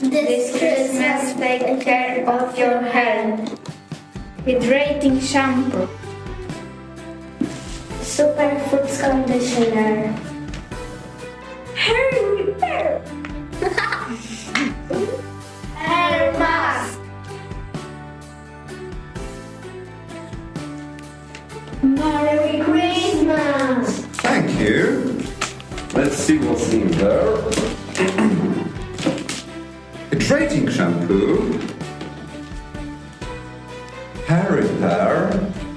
This Christmas, take care of your health. Hydrating shampoo. Superfoods conditioner. Hair repair. Hair mask. Merry Christmas. Thank you. Let's see what's in there. Hydrating shampoo. Hair repair.